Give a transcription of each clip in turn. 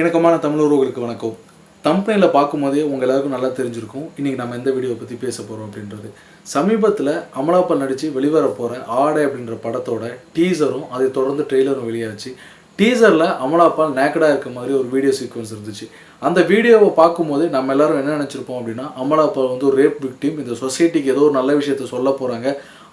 இணக்கமான தமிழ் உறவுகளுக்கு வணக்கம். தம்பனையில் பார்க்கும்போதே உங்கள் எல்லாருக்கும் நல்லா தெரிஞ்சிருக்கும். இன்றைக்கி நம்ம எந்த வீடியோவை பற்றி பேச போகிறோம் அப்படின்றது. சமீபத்தில் அமலாபால் நடித்து வெளிவர போகிற ஆடை அப்படின்ற படத்தோட டீசரும் அதை தொடர்ந்து ட்ரெய்லரும் வெளியாச்சு. டீசரில் அமலாப்பால் நேக்கடாக இருக்க மாதிரி ஒரு வீடியோ சீக்வன்ஸ் இருந்துச்சு. அந்த வீடியோவை பார்க்கும்போது நம்ம எல்லாரும் என்ன நினச்சிருப்போம் அப்படின்னா அமலாப்பால் வந்து ஒரு ரேப் விக்டிம் இந்த சொசைட்டிக்கு ஏதோ ஒரு நல்ல விஷயத்த சொல்ல போகிறாங்க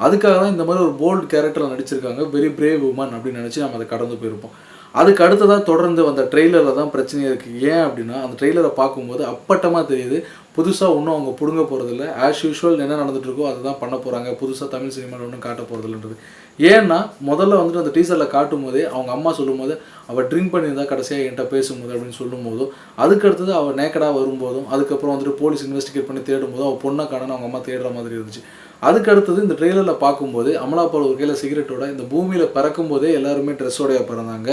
அதுக்காக தான் இந்த மாதிரி ஒரு போல்டு கேரக்டரில் நடிச்சிருக்காங்க. வெரி பிரேவ் உமன் அப்படின்னு நினச்சி நம்ம அதை கடந்து போயிருப்போம். அதுக்கு அடுத்ததாக தொடர்ந்து வந்த ட்ரெய்லரில் தான் பிரச்சனையாக இருக்குது ஏன் அப்படின்னா அந்த ட்ரெய்லரை பார்க்கும்போது அப்பட்டமாக தெரியுது புதுசாக ஒன்றும் அவங்க பிடுங்க போகிறதில்ல ஆஸ் யூஷுவல் என்ன நடந்துகிட்ருக்கோ இருக்கோ அதை தான் பண்ண போகிறாங்க புதுசாக தமிழ் சினிமாவில் ஒன்றும் காட்ட போகிறதில்லன்றது ஏன்னா முதல்ல வந்துட்டு அந்த டீசரில் காட்டும் போதே அவங்க அம்மா சொல்லும் போது அவள் ட்ரிங்க் பண்ணியிருந்தா கடைசியாக என்கிட்ட பேசும்போது அப்படின்னு சொல்லும்போதும் அதுக்கு அடுத்தது அவள் நேக்கடாக வரும்போதும் அதுக்கப்புறம் வந்துட்டு போலீஸ் இன்வெஸ்டிகேட் பண்ணி தேடும் போதும் அவள் பொண்ணை காணணும் அவங்க அம்மா தேடுற மாதிரி இருந்துச்சு. அதுக்கு அடுத்தது இந்த ட்ரெய்லரில் பார்க்கும்போது அமலாபால் ஒரு கையில் சிகரெட்டோட இந்த பூமியில் பிறக்கும் போதே எல்லாருமே ட்ரெஸ்ஸோடைய பிறந்தாங்க.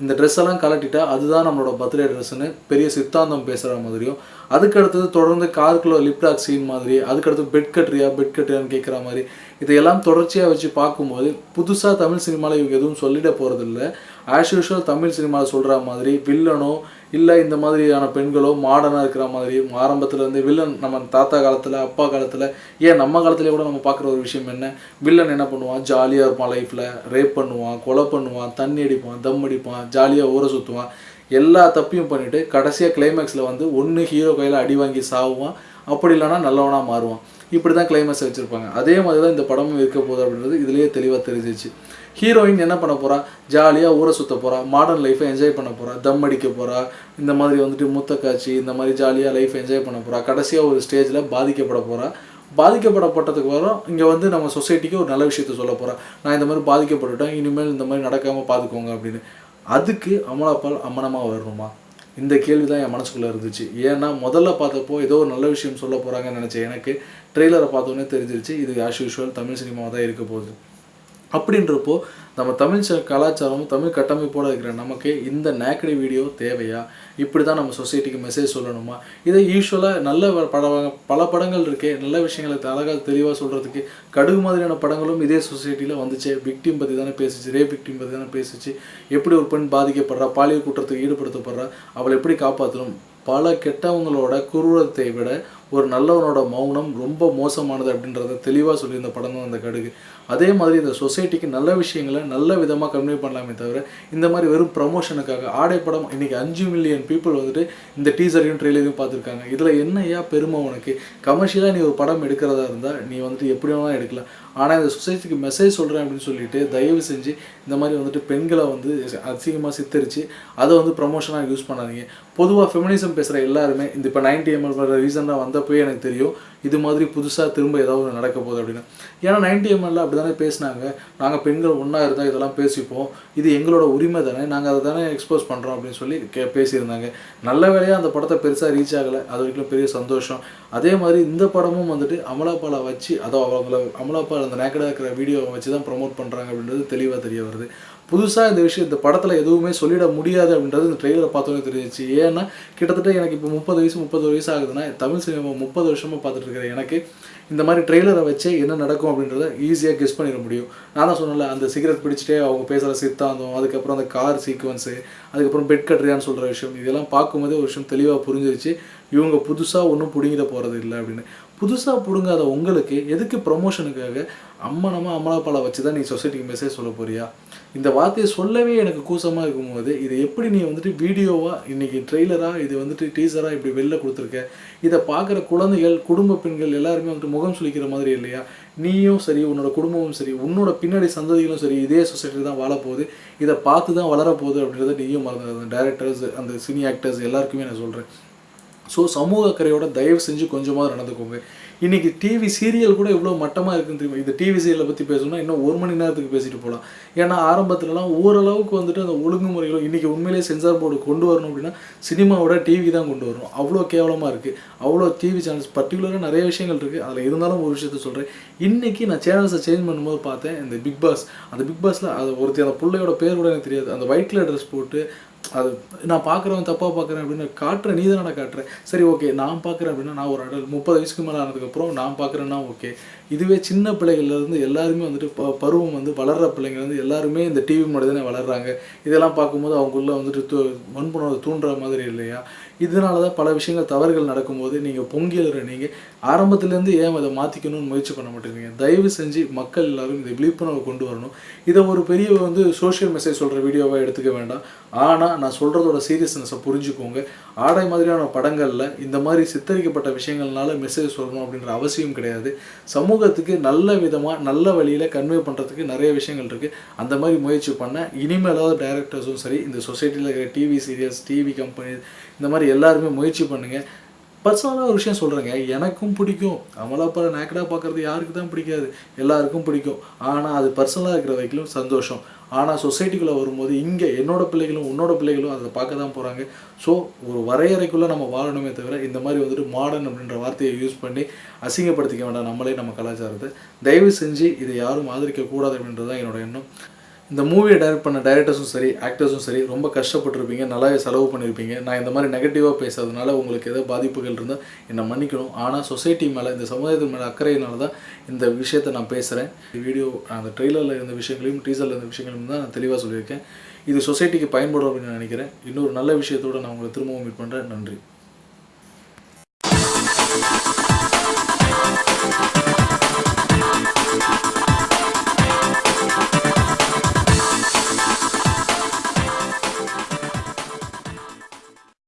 இந்த ட்ரெஸ் எல்லாம் கலட்டிட்டா அதுதான் நம்மளோட பர்த்டே ட்ரெஸ்ஸுன்னு பெரிய சித்தாந்தம் பேசுகிற மாதிரியும் அதுக்கு அடுத்தது தொடர்ந்து காருக்குள்ள லிப்டாக் சீன் மாதிரி அதுக்கடுத்து பெட் கட்டுறியா பெட் கட்டுறியான்னு கேட்குற மாதிரி இதையெல்லாம் தொடர்ச்சியாக வச்சு பார்க்கும்போது புதுசாக தமிழ் சினிமாவில் இவங்க எதுவும் சொல்லிட போகிறதில்ல ஆஸ் யூஷுவல் தமிழ் சினிமாவில் சொல்கிற மாதிரி வில்லனோ இல்லை இந்த மாதிரியான பெண்களோ மாடர்னாக இருக்கிற மாதிரி ஆரம்பத்தில் இருந்து வில்லன் நம்ம தாத்தா காலத்தில் அப்பா காலத்தில் ஏன் நம்ம காலத்துல கூட நம்ம பார்க்குற ஒரு விஷயம் என்ன? வில்லன் என்ன பண்ணுவான்? ஜாலியாக இருப்பான் லைஃப்பில் ரேப் பண்ணுவான் கொலை பண்ணுவான் தண்ணி அடிப்பான் தம் அடிப்பான் ஜாலியாக ஊற சுற்றுவான் எல்லா தப்பையும் பண்ணிவிட்டு கடைசியாக கிளைமேக்ஸில் வந்து ஒன்று ஹீரோ கையில் அடி வாங்கி சாவுவான். அப்படி இல்லைனா நல்லவனாக மாறுவான். இப்படி தான் கிளைமேக்ஸ் வச்சுருப்பாங்க. அதே மாதிரி தான் இந்த படமும் இருக்க போகுது அப்படின்றது இதுலேயே தெளிவாக தெரிஞ்சிச்சு ஹீரோயின் என்ன பண்ண போறா? ஜாலியாக ஊரை சுத்த போறா. மாடர்ன் லைஃப்பை என்ஜாய் பண்ண போறா. தம் அடிக்க போறா. இந்த மாதிரி வந்துட்டு மூத்த காட்சி இந்த மாதிரி ஜாலியாக லைஃப் என்ஜாய் பண்ண போறா. கடைசியாக ஒரு ஸ்டேஜில் பாதிக்கப்பட போறா. பாதிக்கப்படப்பட்டதுக்கு வரும் இங்கே வந்து நம்ம சொசைட்டிக்கு ஒரு நல்ல விஷயத்த சொல்ல போகிறேன் நான் இந்த மாதிரி பாதிக்கப்பட்டுட்டேன். இனிமேல் இந்த மாதிரி நடக்காமல் பார்த்துக்கோங்க அப்படின்னு. அதுக்கு அமலாப்பால் அம்மனமாக வரணுமா? இந்த கேள்வி தான் என் மனசுக்குள்ளே இருந்துச்சு. ஏன்னா முதல்ல பார்த்தப்போ ஏதோ ஒரு நல்ல விஷயம் சொல்ல போகிறாங்கன்னு நினச்சேன். எனக்கு ட்ரெய்லரை பார்த்தோன்னே தெரிஞ்சிருச்சு. இது ஆஸ் யூஷுவல் தமிழ் சினிமாவாக தான் இருக்க போகுது. அப்படின்றப்போ நம்ம தமிழ் ச- கலாச்சாரமும் தமிழ் கட்டமைப்போடு இருக்கிற நமக்கு இந்த நேக்கடி வீடியோ தேவையா? இப்படி தான் நம்ம சொசைட்டிக்கு மெசேஜ் சொல்லணுமா? இதை யூஸ்வலாக நல்ல வ- பட பல படங்கள் இருக்கே. நல்ல விஷயங்களை அழகாக தெளிவாக சொல்கிறதுக்கு கடுகு மாதிரியான படங்களும் இதே சொசைட்டியில் வந்துச்சு. விக்டிம் பற்றி தானே பேசிச்சு. ரேப் விக்டிம் பற்றி தானே பேசிச்சு. எப்படி ஒரு பெண் பாதிக்கப்படுறா? பாலியல் குற்றத்துக்கு ஈடுபடுத்தப்படுறா? அவளை எப்படி காப்பாற்றணும் பல கெட்டவங்களோட குரூரத்தை விட ஒரு நல்லவனோட மௌனம் ரொம்ப மோசமானது அப்படின்றத தெளிவாக சொல்லி இந்த படம் தான் அந்த கடுகு. அதே மாதிரி இந்த சொசைட்டிக்கு நல்ல விஷயங்களை நல்ல விதமாக கன்வே பண்ணலாமே தவிர இந்த மாதிரி வெறும் ப்ரமோஷனுக்காக ஆடை படம் இன்றைக்கி அஞ்சு மில்லியன் பீப்புள் வந்துட்டு இந்த டீசரையும் ட்ரெய்லரையும் பார்த்துருக்காங்க. இதில் என்னையா பெருமை உனக்கு? கமர்ஷியலாக நீ ஒரு படம் எடுக்கிறதா இருந்தால் நீ வந்துட்டு எப்படி வேணாலும் எடுக்கலாம். ஆனால் இந்த சொசைட்டிக்கு மெசேஜ் சொல்கிறேன் அப்படின்னு சொல்லிட்டு தயவு செஞ்சு இந்த மாதிரி வந்துட்டு பெண்களை வந்து அதிகமாக சித்தரித்து அதை வந்து ப்ரமோஷனாக யூஸ் பண்ணாதீங்க. பொதுவாக ஃபெமினிசம் பேசுகிற எல்லாருமே இந்த இப்போ நைன்டி எம்எல் வர ரீசனாக வந்தப்போயே எனக்கு தெரியும் இது மாதிரி புதுசாக திரும்ப ஏதாவது நடக்க போகுது அப்படின்னு. ஏன்னா நைன்டி எம்எல்ல அப்படி தானே பேசினாங்க. நாங்கள் பெண்கள் ஒன்றா இருந்தால் இதெல்லாம் பேசிப்போம். இது எங்களோட உரிமை தானே. நாங்கள் அதை தானே எக்ஸ்போஸ் பண்ணுறோம் அப்படின்னு சொல்லி கே பேசியிருந்தாங்க. நல்ல வேலையாக அந்த படத்தை பெருசாக ரீச் ஆகலை. அது வரைக்கும் பெரிய சந்தோஷம். அதே மாதிரி இந்த படமும் வந்துட்டு அமலாப்பாலை வச்சு அதோ அவங்கள அமலாப்பால் அந்த நேக்கடாக இருக்கிற வீடியோவை வச்சு தான் ப்ரொமோட் பண்ணுறாங்க அப்படின்றது தெளிவாக தெரிய வருது. புதுசாக இந்த விஷயம் இந்த படத்தில் எதுவுமே சொல்லிட முடியாது அப்படின்றது இந்த ட்ரெய்லரை பார்த்தோன்னே தெரிஞ்சிச்சு. ஏன்னா கிட்டத்தட்ட எனக்கு இப்போ முப்பது வயசு முப்பது வயசு ஆகுதுன்னா தமிழ் சினிமா முப்பது வருஷமாக பார்த்துட்டு இருக்கிற எனக்கு இந்த மாதிரி ட்ரெய்லரை வச்சே என்ன நடக்கும் அப்படின்றத ஈஸியாக கெஸ் பண்ணிட முடியும். நான் தான் சொன்னல அந்த சிகரெட் பிடிச்சிட்டே அவங்க பேசுகிற சித்தாந்தம் அதுக்கப்புறம் அந்த கார் சீக்வன்ஸு அதுக்கப்புறம் பெட் கட்டுறியான்னு சொல்கிற விஷயம் இதெல்லாம் பார்க்கும்போதே ஒரு விஷயம் தெளிவாக புரிஞ்சிருச்சு. இவங்க புதுசாக ஒன்றும் பிடுங்கிட போகிறது இல்லை அப்படின்னு. புதுசாக பிடுங்காத உங்களுக்கு எதுக்கு ப்ரொமோஷனுக்காக அம்மனமாக அமலாப்பாலை வச்சு தான் நீ சொசைட்டிக்கு மெசேஜ் சொல்ல போறியா? இந்த வார்த்தையை சொல்லவே எனக்கு கூசமாக இருக்கும்போது இது எப்படி நீ வந்துட்டு வீடியோவாக இன்றைக்கி ட்ரெய்லராக இது வந்துட்டு டீசராக இப்படி வெளில கொடுத்துருக்க? இதை பார்க்குற குழந்தைகள் குடும்ப பெண்கள் எல்லாருமே வந்துட்டு முகம் சுழிக்கிற மாதிரி இல்லையா? நீயும் சரி உன்னோட குடும்பமும் சரி உன்னோட பின்னாடி சந்ததிகளும் சரி இதே சொசைட்டி தான் வாழப்போகுது. இதை பார்த்து தான் வளரப்போகுது அப்படின்றத நீயும் மறந்து அந்த டேரக்டர்ஸ் அந்த சினி ஆக்டர்ஸ் எல்லாருக்குமே நான் சொல்கிறேன் ஸோ சமூக அக்கறையோட தயவு செஞ்சு கொஞ்சமாக நடந்துக்கோங்க. இன்றைக்கி டிவி சீரியல் கூட இவ்வளோ மட்டமாக இருக்குன்னு தெரியுமா? இந்த டிவி சீரியலை பற்றி பேசணும்னா இன்னும் ஒரு மணி நேரத்துக்கு பேசிட்டு போகலாம் ஏன்னா ஆரம்பத்துலலாம் ஓரளவுக்கு வந்துட்டு அந்த ஒழுங்குமுறைகளும் இன்றைக்கி உண்மையிலேயே சென்சார் போர்டு கொண்டு வரணும் அப்படின்னா சினிமாவோட டிவி தான் கொண்டு வரணும். அவ்வளோ கேவலமாக இருக்குது அவ்வளோ டிவி சேனல்ஸ் பர்டிகுலராக நிறைய விஷயங்கள் இருக்குது அதில் இருந்தாலும் ஒரு விஷயத்த சொல்கிறேன் இன்றைக்கி நான் சேனல்ஸை சேஞ்ச் பண்ணும்போது பார்த்தேன் இந்த பிக் பாஸ் அந்த பிக் பாஸில் அது ஒருத்தர் அந்த பிள்ளையோட பேர் கூட எனக்கு தெரியாது. அந்த ஒயிட் கலர் ட்ரெஸ் போட்டு அது நான் பார்க்குறவன் தப்பாக பார்க்குறேன் அப்படின்னு காட்டுறேன் நீ தானே காட்டுறேன் சரி ஓகே நான் பார்க்குறேன் அப்படின்னா நான் ஒரு அடல் முப்பது வயசுக்கு மேலே ஆனதுக்கப்புறம் நான் பார்க்குறேன்னா ஓகே இதுவே சின்ன பிள்ளைகள்லேருந்து எல்லாருமே வந்துட்டு ப பருவம் வந்து வளர்கிற பிள்ளைங்க வந்து எல்லாருமே இந்த டிவி மட்டும் தானே வளர்கிறாங்க இதெல்லாம் பார்க்கும்போது அவங்களுக்குள்ள வந்துட்டு தூ வன்புணர்வு தூண்டுற மாதிரி இல்லையா? இதனால தான் பல விஷயங்கள் தவறுகள் நடக்கும்போது நீங்கள் பொங்கி எழுற நீங்கள் ஆரம்பத்துலேருந்து ஏன் அதை மாற்றிக்கணும்னு முயற்சி பண்ண மாட்டேங்கிறீங்க? தயவு செஞ்சு மக்கள் எல்லாரும் இதை விழிப்புணர்வு கொண்டு வரணும். இதை ஒரு பெரிய வந்து சோஷியல் மெசேஜ் சொல்கிற வீடியோவாக எடுத்துக்க வேண்டாம். ஆனால் நான் சொல்கிறதோட சீரியஸ்னஸை புரிஞ்சுக்கோங்க. ஆடை மாதிரியான படங்களில் இந்த மாதிரி சித்தரிக்கப்பட்ட விஷயங்கள்னால மெசேஜ் சொல்லணும் அப்படின்ற அவசியம் கிடையாது. சமூகத்துக்கு நல்ல விதமாக நல்ல வழியில் கன்வே பண்ணுறதுக்கு நிறைய விஷயங்கள் இருக்குது அந்த மாதிரி முயற்சி பண்ண இனிமேலாவது டைரக்டர்ஸும் சரி இந்த சொசைட்டியில் இருக்கிற டிவி சீரியல்ஸ் டிவி கம்பெனி இந்த மாதிரி எல்லாருமே முயற்சி பண்ணுங்கள் பர்சனலாக ஒரு விஷயம் சொல்கிறேங்க எனக்கும் பிடிக்கும். அமலாப்பால் நேக்கடாக பார்க்குறது யாருக்கு தான் பிடிக்காது. எல்லாருக்கும் பிடிக்கும். ஆனால் அது பர்சனலாக இருக்கிற வரைக்கும் சந்தோஷம். ஆனால் சொசைட்டிக்குள்ளே வரும்போது இங்கே என்னோட பிள்ளைகளும் உன்னோட பிள்ளைகளும் அதை பார்க்க தான் போகிறாங்க ஸோ ஒரு வரையறைக்குள்ளே நம்ம வாழணுமே தவிர இந்த மாதிரி வந்துட்டு மாடர்ன் அப்படின்ற வார்த்தையை யூஸ் பண்ணி அசிங்கப்படுத்திக்க வேண்டாம். நம்மளே நம்ம கலாச்சாரத்தை. தயவு செஞ்சு இதை யாரும் ஆதரிக்க கூடாது அப்படின்றது தான் என்னோட எண்ணம். இந்த மூவியை டைரக்ட் பண்ண டைரக்டர்ஸும் சரி ஆக்டர்ஸும் சரி ரொம்ப கஷ்டப்பட்டிருப்பீங்க நல்லாவே செலவு பண்ணியிருப்பீங்க நான் இந்த மாதிரி நெகட்டிவாக பேசுறதுனால உங்களுக்கு ஏதோ பாதிப்புகள் இருந்தால் என்னை மன்னிக்கணும். ஆனால் சொசைட்டி மேலே இந்த சமுதாயத்தின் மேலே அக்கறையினால தான் இந்த விஷயத்தை நான் பேசுகிறேன் வீடியோ அந்த ட்ரெய்லரில் இருந்த விஷயங்களையும் டீசரில் இருந்த விஷயங்களையும் தான் நான் தெளிவாக சொல்லியிருக்கேன். இது சொசைட்டிக்கு பயன்படும் அப்படின்னு நான் நினைக்கிறேன். இன்னொரு நல்ல விஷயத்தோடு நான் உங்களை திரும்பவும் மீட் பண்ணுறேன் நன்றி.